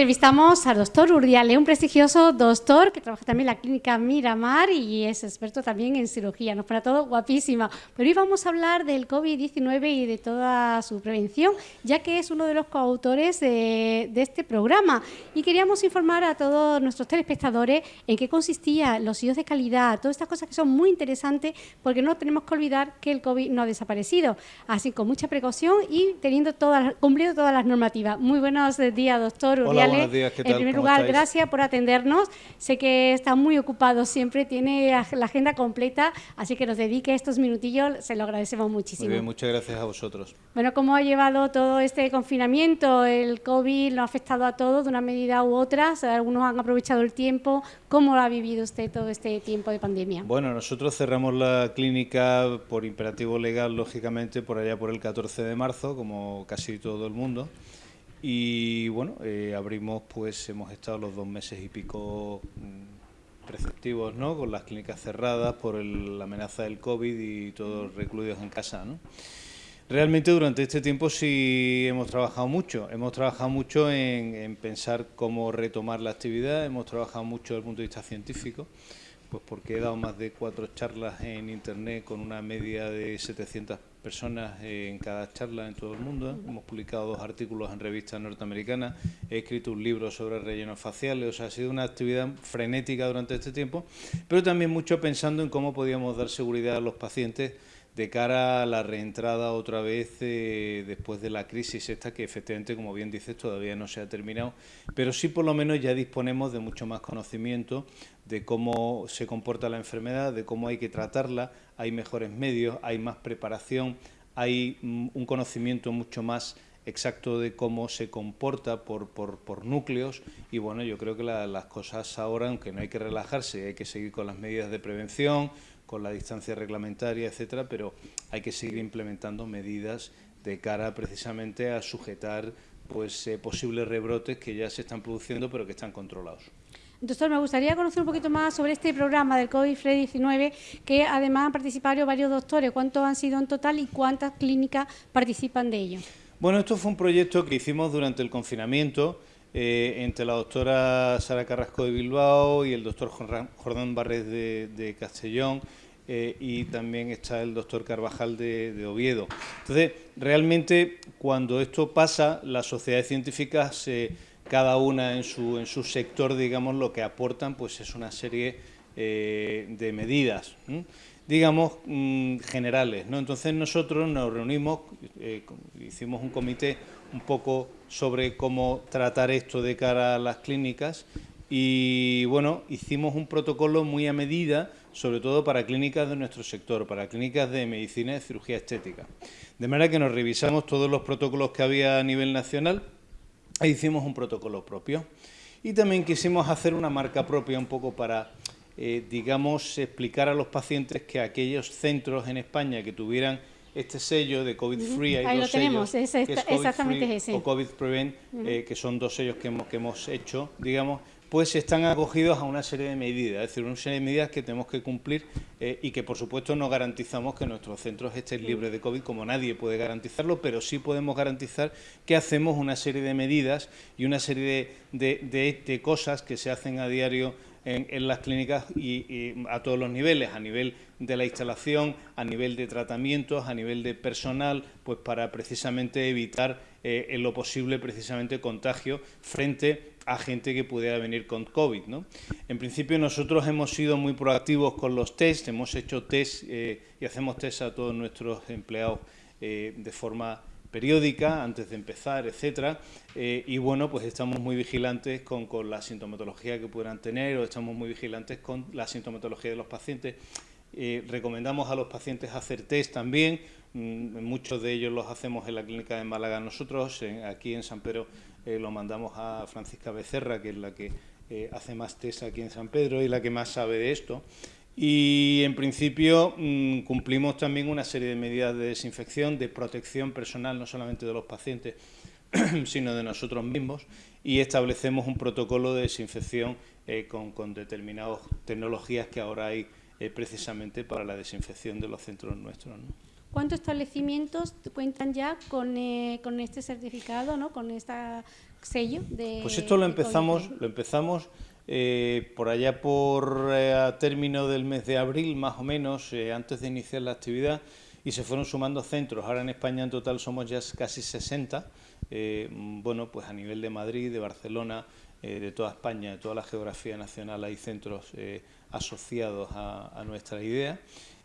entrevistamos al doctor Urdiale, un prestigioso doctor que trabaja también en la clínica Miramar y es experto también en cirugía. Nos para todo guapísima. Pero hoy vamos a hablar del COVID-19 y de toda su prevención, ya que es uno de los coautores de, este programa. Y queríamos informar a todos nuestros telespectadores en qué consistía los IOS de calidad, todas estas cosas que son muy interesantes, porque no tenemos que olvidar que el COVID no ha desaparecido. Así con mucha precaución y teniendo todas, cumpliendo todas las normativas. Muy buenos días, doctor. Hola, buenos días, ¿qué tal? En primer lugar, gracias por atendernos. Sé que está muy ocupado siempre, tiene la agenda completa, así que nos dedique estos minutillos, se lo agradecemos muchísimo. Muy bien, muchas gracias a vosotros. Bueno, ¿cómo ha llevado todo este confinamiento? El COVID lo ha afectado a todos de una medida u otra, algunos han aprovechado el tiempo. ¿Cómo lo ha vivido usted todo este tiempo de pandemia? Bueno, nosotros cerramos la clínica por imperativo legal, lógicamente, por allá por el 14 de marzo, como casi todo el mundo. Y bueno, eh, abrimos, pues hemos estado los dos meses y pico mm, preceptivos, ¿no? Con las clínicas cerradas por la amenaza del COVID y todos recluidos en casa, ¿no? Realmente durante este tiempo sí hemos trabajado mucho. Hemos trabajado mucho en, en pensar cómo retomar la actividad, hemos trabajado mucho desde el punto de vista científico pues porque he dado más de cuatro charlas en Internet con una media de 700 personas en cada charla en todo el mundo. Hemos publicado dos artículos en revistas norteamericanas, he escrito un libro sobre rellenos faciales, o sea, ha sido una actividad frenética durante este tiempo, pero también mucho pensando en cómo podíamos dar seguridad a los pacientes de cara a la reentrada otra vez eh, después de la crisis esta que efectivamente, como bien dices, todavía no se ha terminado, pero sí por lo menos ya disponemos de mucho más conocimiento de cómo se comporta la enfermedad, de cómo hay que tratarla, hay mejores medios, hay más preparación, hay mm, un conocimiento mucho más exacto de cómo se comporta por, por, núcleos. Y bueno, yo creo que las cosas ahora, aunque no hay que relajarse, hay que seguir con las medidas de prevención, con la distancia reglamentaria, etcétera, pero hay que seguir implementando medidas de cara precisamente a sujetar pues eh, posibles rebrotes que ya se están produciendo pero que están controlados. Doctor, me gustaría conocer un poquito más sobre este programa del COVID-19, que además han participado varios doctores. ¿Cuántos han sido en total y cuántas clínicas participan de ello? Bueno, esto fue un proyecto que hicimos durante el confinamiento eh, entre la doctora Sara Carrasco de Bilbao y el doctor Jordán Barres de, Castellón eh, y también está el doctor Carvajal de, Oviedo. Entonces, realmente cuando esto pasa, las sociedades científicas, cada una en su, en su sector, digamos, lo que aportan pues es una serie eh, de medidas, digamos, mm, generales. ¿no? Entonces nosotros nos reunimos, hicimos un comité un poco sobre cómo tratar esto de cara a las clínicas y bueno, hicimos un protocolo muy a medida, sobre todo para clínicas de nuestro sector, para clínicas de medicina y cirugía estética. De manera que nos revisamos todos los protocolos que había a nivel nacional e hicimos un protocolo propio. Y también quisimos hacer una marca propia un poco para, eh, digamos, explicar a los pacientes que aquellos centros en España que tuvieran este sello de COVID Free, hay Ahí lo tenemos, es, exactamente ese. O COVID Prevent, eh, que son dos sellos que hemos, que hemos hecho, digamos, pues están acogidos a una serie de medidas, es decir, una serie de medidas que tenemos que cumplir eh, y que por supuesto no garantizamos que nuestros centros estén libres de COVID, como nadie puede garantizarlo, pero sí podemos garantizar que hacemos una serie de medidas y una serie de cosas que se hacen a diario en, las clínicas y, a todos los niveles, a nivel de la instalación, a nivel de tratamientos, a nivel de personal, pues para precisamente evitar eh, en lo posible precisamente contagio frente a gente que pudiera venir con COVID. ¿no? En principio nosotros hemos sido muy proactivos con los test, hemos hecho test eh, y hacemos test a todos nuestros empleados eh, de forma periódica antes de empezar, etcétera, eh, y bueno, pues estamos muy vigilantes con, la sintomatología que puedan tener o estamos muy vigilantes con la sintomatología de los pacientes. Eh, recomendamos a los pacientes hacer test también, mm, muchos de ellos los hacemos en la clínica de Málaga nosotros, aquí en San Pedro eh, lo mandamos a Francisca Becerra, que es la que hace más test aquí en San Pedro y la que más sabe de esto. Y en principio mm, cumplimos también una serie de medidas de desinfección, de protección personal, no solamente de los pacientes, sino de nosotros mismos, y establecemos un protocolo de desinfección eh, con, determinadas tecnologías que ahora hay eh, precisamente para la desinfección de los centros nuestros. ¿cuántos establecimientos cuentan ya con, eh, con este certificado, ¿no? con este sello de Pues esto lo empezamos, lo empezamos eh, por allá por eh, a término del mes de abril, más o menos, antes de iniciar la actividad, y se fueron sumando centros. Ahora en España en total somos ya casi 60, bueno, pues a nivel de Madrid, de Barcelona, de toda España, de toda la geografía nacional hay centros asociados a, nuestra idea.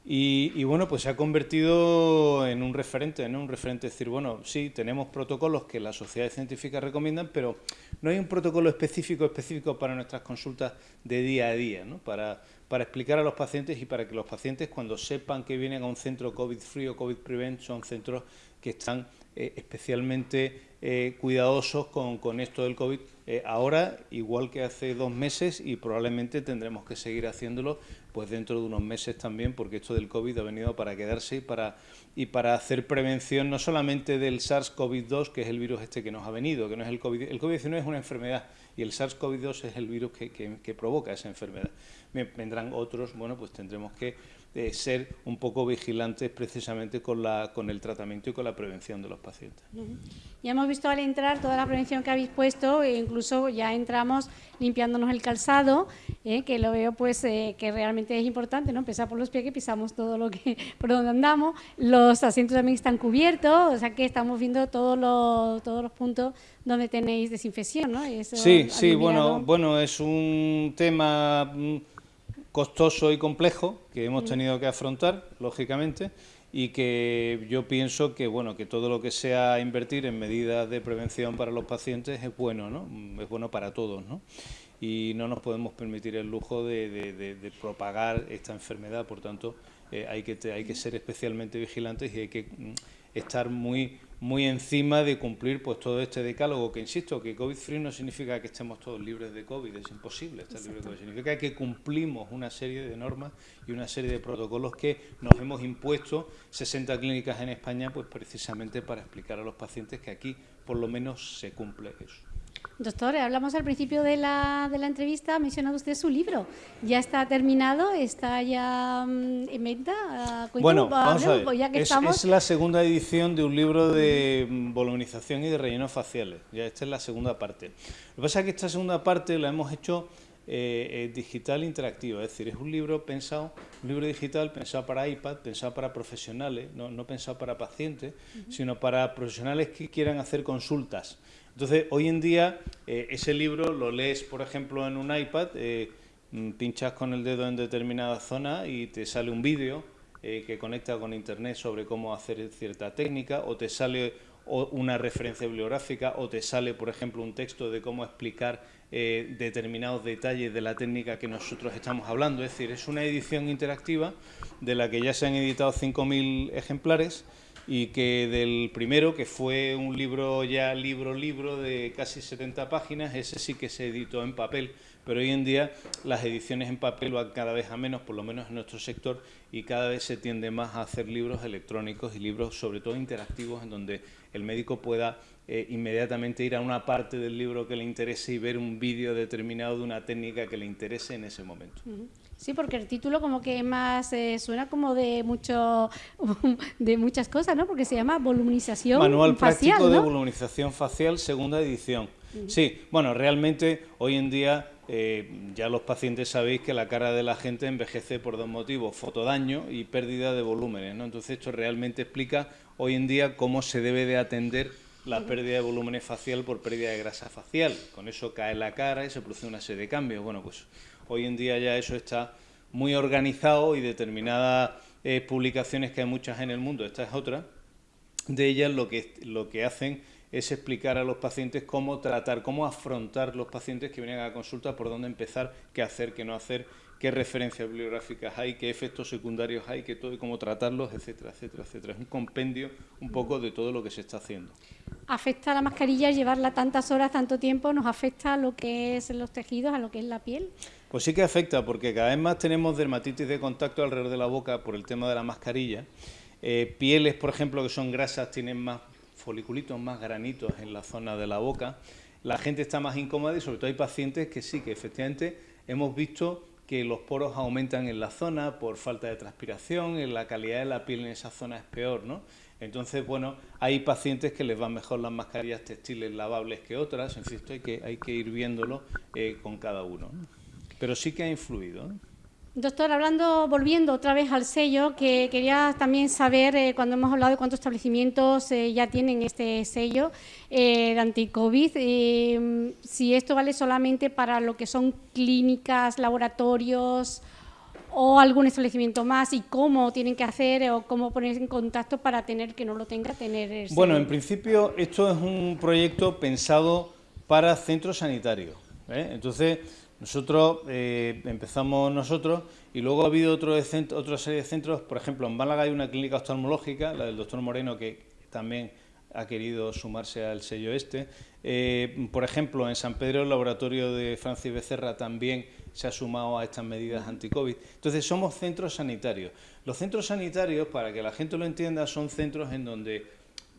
Y, bueno, pues se ha convertido en un referente, en un referente, decir, bueno, sí, tenemos protocolos que las sociedades científicas recomiendan, pero no hay un protocolo específico, específico para nuestras consultas de día a día, ¿no? para, explicar a los pacientes y para que los pacientes cuando sepan que vienen a un centro COVID-free o COVID-prevent, son centros que están eh, especialmente eh, cuidadosos con, con, esto del COVID. Eh, ahora, igual que hace dos meses, y probablemente tendremos que seguir haciéndolo pues dentro de unos meses también, porque esto del COVID ha venido para quedarse y para, y para hacer prevención no solamente del SARS-CoV-2, que es el virus este que nos ha venido, que no es el COVID. El COVID-19 es una enfermedad y el SARS-CoV-2 es el virus que, que, que provoca esa enfermedad. Vendrán otros, bueno, pues tendremos que ser un poco vigilantes precisamente con, la, con el tratamiento y con la prevención de los pacientes. Ya hemos visto al entrar toda la prevención que habéis puesto, e incluso ya entramos limpiándonos el calzado, eh, que lo veo pues eh, que realmente es importante, ¿no? Empezar por los pies que pisamos todo lo que por donde andamos, los asientos también están cubiertos, o sea que estamos viendo todos los, todos los puntos donde tenéis desinfección, ¿no? sí, sí, bueno, bueno, es un tema mm, costoso y complejo que hemos mm. tenido que afrontar, lógicamente, y que yo pienso que bueno que todo lo que sea invertir en medidas de prevención para los pacientes es bueno, ¿no? Es bueno para todos, ¿no? Y no nos podemos permitir el lujo de, propagar esta enfermedad, por tanto, eh, hay, que, hay que ser especialmente vigilantes y hay que mm, estar muy muy encima de cumplir pues todo este decálogo, que insisto, que COVID-free no significa que estemos todos libres de COVID, es imposible estar libre de COVID, significa que cumplimos una serie de normas y una serie de protocolos que nos hemos impuesto. 60 clínicas en España pues precisamente para explicar a los pacientes que aquí por lo menos se cumple eso. Doctor, hablamos al principio de la, de la entrevista, ha mencionado usted su libro. ¿Ya está terminado? ¿Está ya mm, en venta? Ah, bueno, vamos a ver. Es, la segunda edición de un libro de mm, voluminización y de rellenos faciales. Ya esta es la segunda parte. Lo que pasa es que esta segunda parte la hemos hecho eh, eh, digital interactiva, es decir, es un libro pensado, un libro digital pensado para iPad, pensado para profesionales, no, no pensado para pacientes, sino para profesionales que quieran hacer consultas. Entonces, hoy en día, eh, ese libro lo lees, por ejemplo, en un iPad, eh, mm, pinchas con el dedo en determinada zona y te sale un vídeo eh, que conecta con Internet sobre cómo hacer cierta técnica, o te sale una referencia bibliográfica, o te sale, por ejemplo, un texto de cómo explicar determinados detalles de la técnica que nosotros estamos hablando. Es decir, es una edición interactiva de la que ya se han editado 5.000 ejemplares, y que del primero, que fue un libro ya libro-libro de casi 70 páginas, ese sí que se editó en papel, pero hoy en día las ediciones en papel van cada vez a menos, por lo menos en nuestro sector, y cada vez se tiende más a hacer libros electrónicos y libros sobre todo interactivos en donde el médico pueda eh, inmediatamente ir a una parte del libro que le interese y ver un vídeo determinado de una técnica que le interese en ese momento. Sí, porque el título como que más eh, suena como de mucho de muchas cosas, ¿no? Porque se llama voluminización Manual práctico de voluminización facial, segunda edición. Sí, bueno, realmente hoy en día eh, ya los pacientes sabéis que la cara de la gente envejece por dos motivos, fotodaño y pérdida de volúmenes, ¿no? Entonces esto realmente explica hoy en día cómo se debe de atender la pérdida de volúmenes facial por pérdida de grasa facial. Con eso cae la cara y se produce una serie de cambios. Bueno, pues Hoy en día ya eso está muy organizado y determinadas eh, publicaciones que hay muchas en el mundo, esta es otra, de ellas lo que, lo que hacen es explicar a los pacientes cómo tratar, cómo afrontar los pacientes que vienen a la consulta, por dónde empezar, qué hacer, qué no hacer, qué referencias bibliográficas hay, qué efectos secundarios hay, qué todo y cómo tratarlos, etcétera, etcétera, etcétera. Es un compendio un poco de todo lo que se está haciendo. ¿Afecta la mascarilla llevarla tantas horas, tanto tiempo? ¿Nos afecta a lo que es los tejidos, a lo que es la piel? Pues sí que afecta, porque cada vez más tenemos dermatitis de contacto alrededor de la boca por el tema de la mascarilla. Eh, pieles, por ejemplo, que son grasas, tienen más foliculitos, más granitos en la zona de la boca. La gente está más incómoda y sobre todo hay pacientes que sí, que efectivamente hemos visto que los poros aumentan en la zona por falta de transpiración, la calidad de la piel en esa zona es peor, ¿no? Entonces, bueno, hay pacientes que les van mejor las mascarillas textiles lavables que otras, en fin, esto hay que, hay que ir viéndolo eh, con cada uno. Pero sí que ha influido. Doctor, hablando, volviendo otra vez al sello, que quería también saber, eh, cuando hemos hablado de cuántos establecimientos eh, ya tienen este sello eh, de anti-COVID, si esto vale solamente para lo que son clínicas, laboratorios o algún establecimiento más y cómo tienen que hacer o cómo ponerse en contacto para tener que no lo tenga, tener Bueno, en principio esto es un proyecto pensado para centros sanitarios. Entonces, nosotros eh, empezamos nosotros y luego ha habido otro otra serie de centros, por ejemplo, en Málaga hay una clínica oftalmológica, la del doctor Moreno, que también ha querido sumarse al sello este. Eh, por ejemplo, en San Pedro el laboratorio de Francis Becerra también se ha sumado a estas medidas anti-COVID. Entonces, somos centros sanitarios. Los centros sanitarios, para que la gente lo entienda, son centros en donde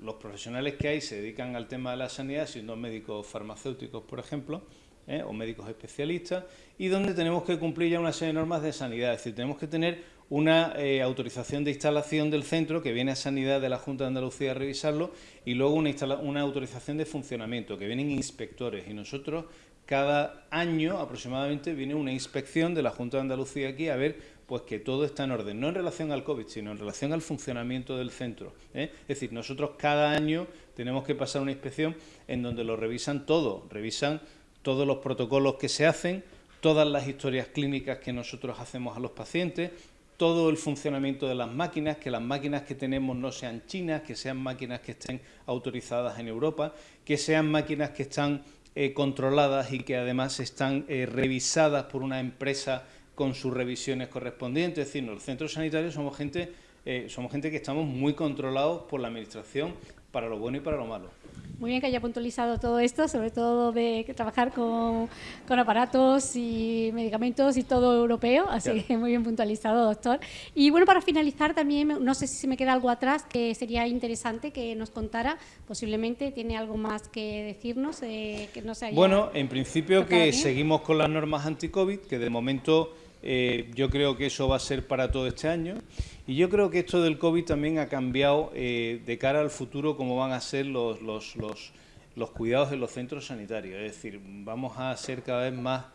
los profesionales que hay se dedican al tema de la sanidad, siendo médicos farmacéuticos, por ejemplo, ¿eh? o médicos especialistas, y donde tenemos que cumplir ya una serie de normas de sanidad, es decir, tenemos que tener una eh, autorización de instalación del centro que viene a Sanidad de la Junta de Andalucía a revisarlo y luego una, una autorización de funcionamiento que vienen inspectores y nosotros cada año aproximadamente viene una inspección de la Junta de Andalucía aquí a ver pues que todo está en orden, no en relación al COVID, sino en relación al funcionamiento del centro. ¿eh? Es decir, nosotros cada año tenemos que pasar una inspección en donde lo revisan todo, revisan todos los protocolos que se hacen, todas las historias clínicas que nosotros hacemos a los pacientes, todo el funcionamiento de las máquinas, que las máquinas que tenemos no sean chinas, que sean máquinas que estén autorizadas en Europa, que sean máquinas que están eh, controladas y que además están eh, revisadas por una empresa con sus revisiones correspondientes. Es decir, los centros sanitarios somos gente, eh, somos gente que estamos muy controlados por la Administración para lo bueno y para lo malo. Muy bien que haya puntualizado todo esto, sobre todo de trabajar con, aparatos y medicamentos y todo europeo, así que muy bien puntualizado, doctor. Y bueno, para finalizar también, no sé si se me queda algo atrás que sería interesante que nos contara, posiblemente tiene algo más que decirnos, eh, que no se Bueno, en principio que seguimos con las normas anti-COVID, que de momento eh, yo creo que eso va a ser para todo este año. Y yo creo que esto del COVID también ha cambiado eh, de cara al futuro cómo van a ser los, los, los, los cuidados en los centros sanitarios. Es decir, vamos a ser cada vez más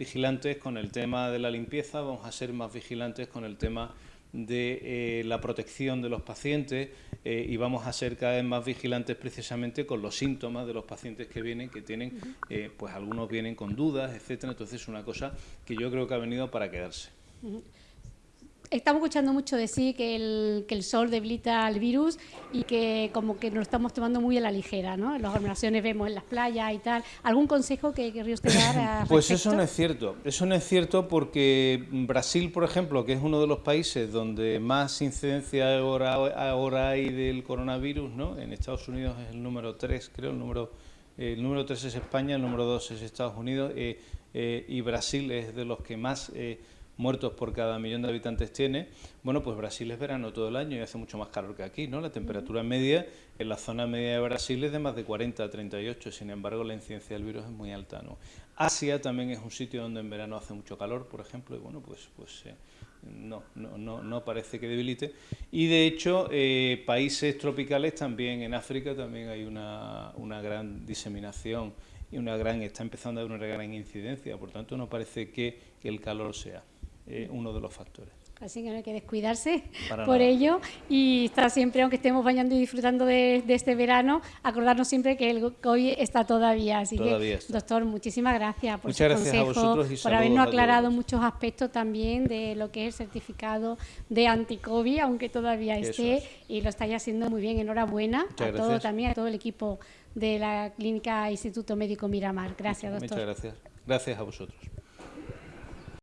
vigilantes con el tema de la limpieza, vamos a ser más vigilantes con el tema de eh, la protección de los pacientes eh, y vamos a ser cada vez más vigilantes precisamente con los síntomas de los pacientes que vienen, que tienen, eh, pues algunos vienen con dudas, etcétera. Entonces es una cosa que yo creo que ha venido para quedarse. Estamos escuchando mucho decir que el, que el sol debilita al virus y que como que nos lo estamos tomando muy a la ligera, ¿no? En las aglomeraciones vemos en las playas y tal. ¿Algún consejo que querría usted dar? pues eso no es cierto. Eso no es cierto porque Brasil, por ejemplo, que es uno de los países donde más incidencia ahora, ahora hay del coronavirus, ¿no? En Estados Unidos es el número 3, creo, el número... El número 3 es España, el número 2 es Estados Unidos eh, eh, y Brasil es de los que más eh, muertos por cada millón de habitantes tiene, bueno, pues Brasil es verano todo el año y hace mucho más calor que aquí, ¿no? La temperatura media en la zona media de Brasil es de más de 40 a 38, sin embargo la incidencia del virus es muy alta, ¿no? Asia también es un sitio donde en verano hace mucho calor, por ejemplo, y bueno, pues, pues eh, no, no, no, no, parece que debilite. Y de hecho, eh, países tropicales también, en África también hay una, una gran diseminación y una gran, está empezando a haber una gran incidencia, por tanto no parece que el calor sea. Eh, uno de los factores. Así que no hay que descuidarse por ello y estar siempre, aunque estemos bañando y disfrutando de, este verano, acordarnos siempre que el COVID está todavía. Así que, doctor, muchísimas gracias por Muchas su consejo, por habernos aclarado muchos aspectos también de lo que es el certificado de anti-COVID, aunque todavía esté, y lo estáis haciendo muy bien. Enhorabuena a todo también, a todo el equipo de la Clínica Instituto Médico Miramar. Gracias, doctor. Muchas gracias. Gracias a vosotros.